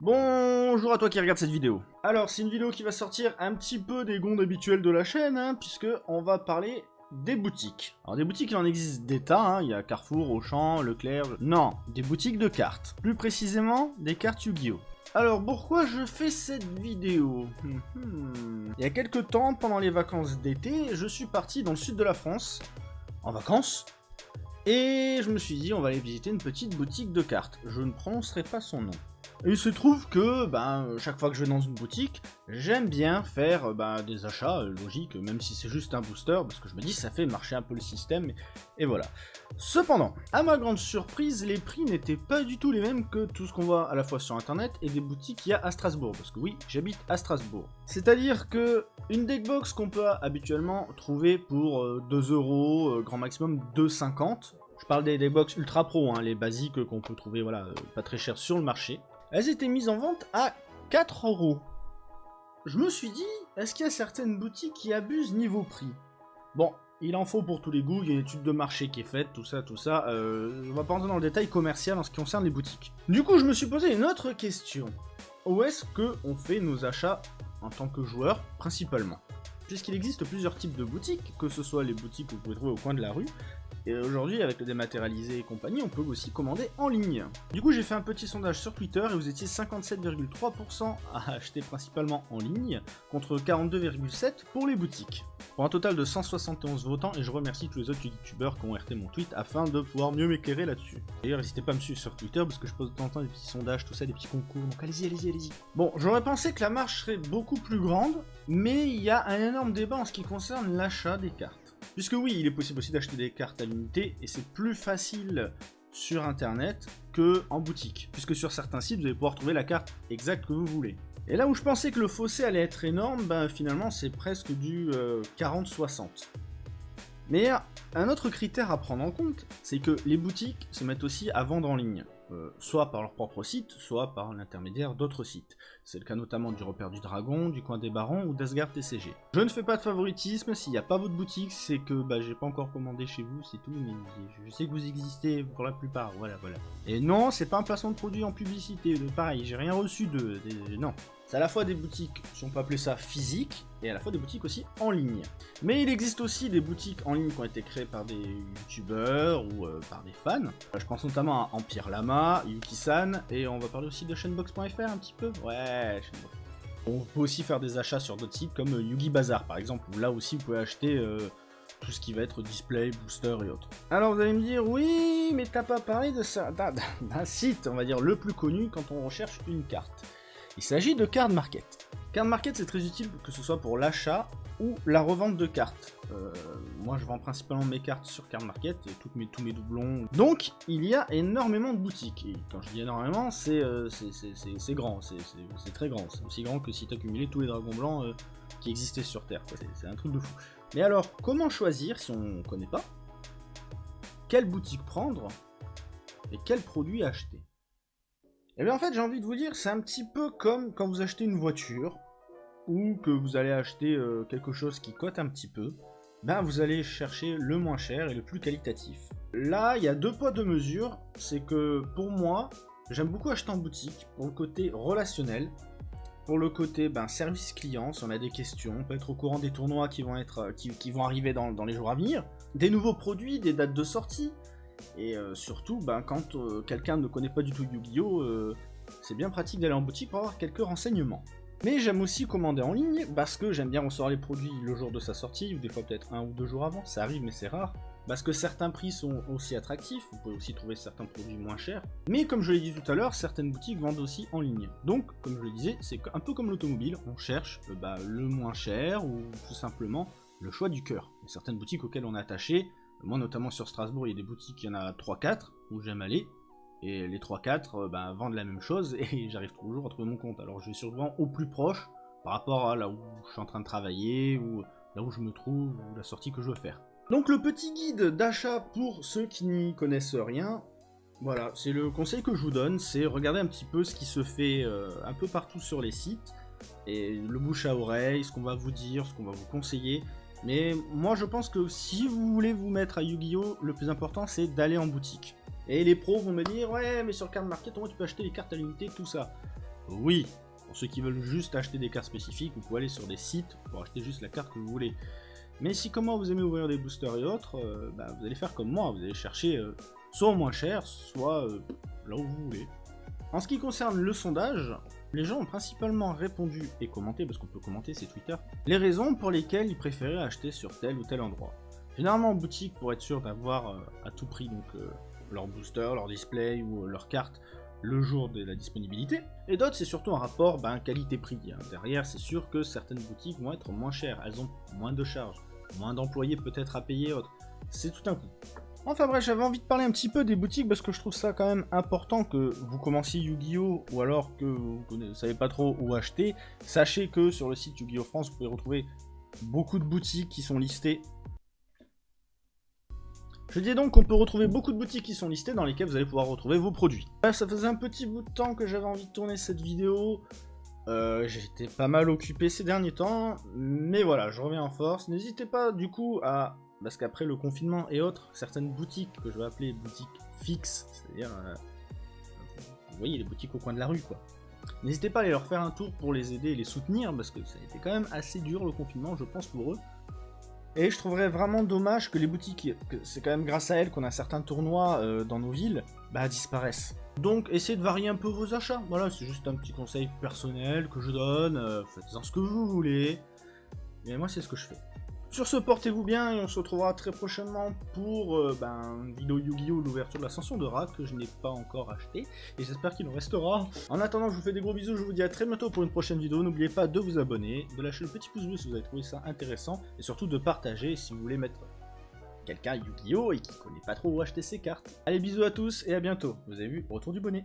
Bonjour à toi qui regarde cette vidéo. Alors, c'est une vidéo qui va sortir un petit peu des gonds habituels de la chaîne, hein, puisque on va parler des boutiques. Alors des boutiques, il en existe des tas, hein. il y a Carrefour, Auchan, Leclerc... Non, des boutiques de cartes. Plus précisément, des cartes Yu-Gi-Oh! Alors pourquoi je fais cette vidéo? Hmm. Il y a quelques temps, pendant les vacances d'été, je suis parti dans le sud de la France, en vacances, et je me suis dit on va aller visiter une petite boutique de cartes. Je ne prononcerai pas son nom. Et il se trouve que, ben, chaque fois que je vais dans une boutique, j'aime bien faire ben, des achats euh, logiques, même si c'est juste un booster, parce que je me dis ça fait marcher un peu le système, et voilà. Cependant, à ma grande surprise, les prix n'étaient pas du tout les mêmes que tout ce qu'on voit à la fois sur internet et des boutiques qu'il y a à Strasbourg, parce que oui, j'habite à Strasbourg. C'est-à-dire que une deckbox qu'on peut habituellement trouver pour 2 euh, euros, euh, grand maximum 2,50, je parle des, deckbox ultra pro, hein, les basiques qu'on peut trouver voilà, pas très cher sur le marché elles étaient mises en vente à 4 euros. Je me suis dit, est-ce qu'il y a certaines boutiques qui abusent niveau prix? Bon, il en faut pour tous les goûts, il y a une étude de marché qui est faite, tout ça, tout ça. Euh, on va pas rentrer dans le détail commercial en ce qui concerne les boutiques. Du coup, je me suis posé une autre question. Où est-ce qu'on fait nos achats en tant que joueur, principalement? Puisqu'il existe plusieurs types de boutiques, que ce soit les boutiques que vous pouvez trouver au coin de la rue, et aujourd'hui, avec le dématérialisé et compagnie, on peut aussi commander en ligne. Du coup, j'ai fait un petit sondage sur Twitter et vous étiez 57,3% à acheter principalement en ligne, contre 42,7% pour les boutiques. Pour un total de 171 votants, et je remercie tous les autres youtubeurs qui ont RT mon tweet afin de pouvoir mieux m'éclairer là-dessus. D'ailleurs, n'hésitez pas à me suivre sur Twitter parce que je pose de temps en temps des petits sondages, tout ça, des petits concours, donc allez-y, allez-y, allez-y. Bon, j'aurais pensé que la marche serait beaucoup plus grande, mais il y a un énorme débat en ce qui concerne l'achat des cartes. Puisque oui, il est possible aussi d'acheter des cartes à l'unité, et c'est plus facile sur internet que en boutique, puisque sur certains sites, vous allez pouvoir trouver la carte exacte que vous voulez. Et là où je pensais que le fossé allait être énorme, ben finalement c'est presque du 40-60. Euh, Mais un autre critère à prendre en compte, c'est que les boutiques se mettent aussi à vendre en ligne. Euh, soit par leur propre site, soit par l'intermédiaire d'autres sites. C'est le cas notamment du repère du dragon, du coin des barons ou d'Asgard TCG. Je ne fais pas de favoritisme, s'il n'y a pas votre boutique, c'est que bah, j'ai pas encore commandé chez vous, c'est tout, mais je sais que vous existez pour la plupart, voilà, voilà. Et non, c'est pas un placement de produit en publicité, pareil, j'ai rien reçu de... non. C'est à la fois des boutiques, si on peut appeler ça physiques, et à la fois des boutiques aussi en ligne. Mais il existe aussi des boutiques en ligne qui ont été créées par des youtubeurs ou euh, par des fans. Je pense notamment à Empire Lama, Yuki-san, et on va parler aussi de chainbox.fr un petit peu. Ouais, chainbox. On peut aussi faire des achats sur d'autres sites comme Yugi Bazaar par exemple, où là aussi vous pouvez acheter euh, tout ce qui va être display, booster et autres. Alors vous allez me dire, oui, mais t'as pas parlé de ça, d'un site, on va dire, le plus connu quand on recherche une carte. Il s'agit de Card Market. Card Market c'est très utile que ce soit pour l'achat ou la revente de cartes. Euh, moi je vends principalement mes cartes sur Card Market tous mes doublons. Donc il y a énormément de boutiques. Et quand je dis énormément, c'est euh, grand, c'est très grand. C'est aussi grand que si tu accumulé tous les dragons blancs euh, qui existaient sur Terre. C'est un truc de fou. Mais alors, comment choisir si on ne connaît pas? Quelle boutique prendre? Et quel produit acheter? et eh bien en fait j'ai envie de vous dire, c'est un petit peu comme quand vous achetez une voiture, ou que vous allez acheter euh, quelque chose qui cote un petit peu, ben vous allez chercher le moins cher et le plus qualitatif. Là, il y a deux poids, deux mesures, c'est que pour moi, j'aime beaucoup acheter en boutique, pour le côté relationnel, pour le côté ben, service client, si on a des questions, on peut être au courant des tournois qui vont, être, euh, qui, vont arriver dans, dans les jours à venir, des nouveaux produits, des dates de sortie, et euh, surtout, ben, quand euh, quelqu'un ne connaît pas du tout Yu-Gi-Oh, euh, c'est bien pratique d'aller en boutique pour avoir quelques renseignements. Mais j'aime aussi commander en ligne, parce que j'aime bien recevoir les produits le jour de sa sortie, ou des fois peut-être un ou deux jours avant, ça arrive mais c'est rare. Parce que certains prix sont aussi attractifs, vous pouvez aussi trouver certains produits moins chers. Mais comme je l'ai dit tout à l'heure, certaines boutiques vendent aussi en ligne. Donc, comme je le disais, c'est un peu comme l'automobile, on cherche bah, le moins cher, ou tout simplement le choix du cœur. Certaines boutiques auxquelles on est attaché, moi, notamment sur Strasbourg, il y a des boutiques, il y en a 3-4 où j'aime aller. Et les 3-4 euh, ben, vendent la même chose et j'arrive toujours à trouver mon compte. Alors je vais souvent au plus proche par rapport à là où je suis en train de travailler ou là où je me trouve ou la sortie que je veux faire. Donc le petit guide d'achat pour ceux qui n'y connaissent rien, voilà, c'est le conseil que je vous donne, c'est regarder un petit peu ce qui se fait euh, un peu partout sur les sites, et le bouche à oreille, ce qu'on va vous dire, ce qu'on va vous conseiller, mais moi je pense que si vous voulez vous mettre à Yu-Gi-Oh, le plus important c'est d'aller en boutique. Et les pros vont me dire, ouais mais sur Card Market, tu peux acheter les cartes à l'unité, tout ça. Oui, pour ceux qui veulent juste acheter des cartes spécifiques, vous pouvez aller sur des sites pour acheter juste la carte que vous voulez. Mais si comme moi vous aimez ouvrir des boosters et autres, euh, bah, vous allez faire comme moi, vous allez chercher euh, soit au moins cher, soit euh, là où vous voulez. En ce qui concerne le sondage, les gens ont principalement répondu et commenté, parce qu'on peut commenter, c'est Twitter, les raisons pour lesquelles ils préféraient acheter sur tel ou tel endroit. Généralement en boutique pour être sûr d'avoir à tout prix donc leur booster, leur display ou leur carte le jour de la disponibilité. Et d'autres, c'est surtout un rapport ben, qualité-prix. Hein. Derrière, c'est sûr que certaines boutiques vont être moins chères, elles ont moins de charges, moins d'employés peut-être à payer autres. C'est tout un coup. Enfin bref, j'avais envie de parler un petit peu des boutiques parce que je trouve ça quand même important que vous commenciez Yu-Gi-Oh! ou alors que vous ne savez pas trop où acheter. Sachez que sur le site Yu-Gi-Oh! France, vous pouvez retrouver beaucoup de boutiques qui sont listées je dis donc qu'on peut retrouver beaucoup de boutiques qui sont listées dans lesquelles vous allez pouvoir retrouver vos produits. ça faisait un petit bout de temps que j'avais envie de tourner cette vidéo. Euh, J'étais pas mal occupé ces derniers temps, mais voilà, je reviens en force. N'hésitez pas du coup à... Parce qu'après le confinement et autres, certaines boutiques que je vais appeler boutiques fixes, c'est-à-dire... Euh, vous voyez, les boutiques au coin de la rue, quoi. N'hésitez pas à aller leur faire un tour pour les aider et les soutenir, parce que ça a été quand même assez dur le confinement, je pense, pour eux. Et je trouverais vraiment dommage que les boutiques, c'est quand même grâce à elles qu'on a certains tournois euh, dans nos villes, bah disparaissent. Donc essayez de varier un peu vos achats, voilà, c'est juste un petit conseil personnel que je donne, euh, faites-en ce que vous voulez, mais moi c'est ce que je fais. Sur ce, portez-vous bien et on se retrouvera très prochainement pour euh, ben, une vidéo Yu-Gi-Oh! l'ouverture de l'ascension de Ra que je n'ai pas encore acheté et j'espère qu'il en restera. En attendant, je vous fais des gros bisous, je vous dis à très bientôt pour une prochaine vidéo. N'oubliez pas de vous abonner, de lâcher le petit pouce bleu si vous avez trouvé ça intéressant et surtout de partager si vous voulez mettre quelqu'un Yu-Gi-Oh! et qui connaît pas trop où acheter ses cartes. Allez, bisous à tous et à bientôt. Vous avez vu, retour du bonnet.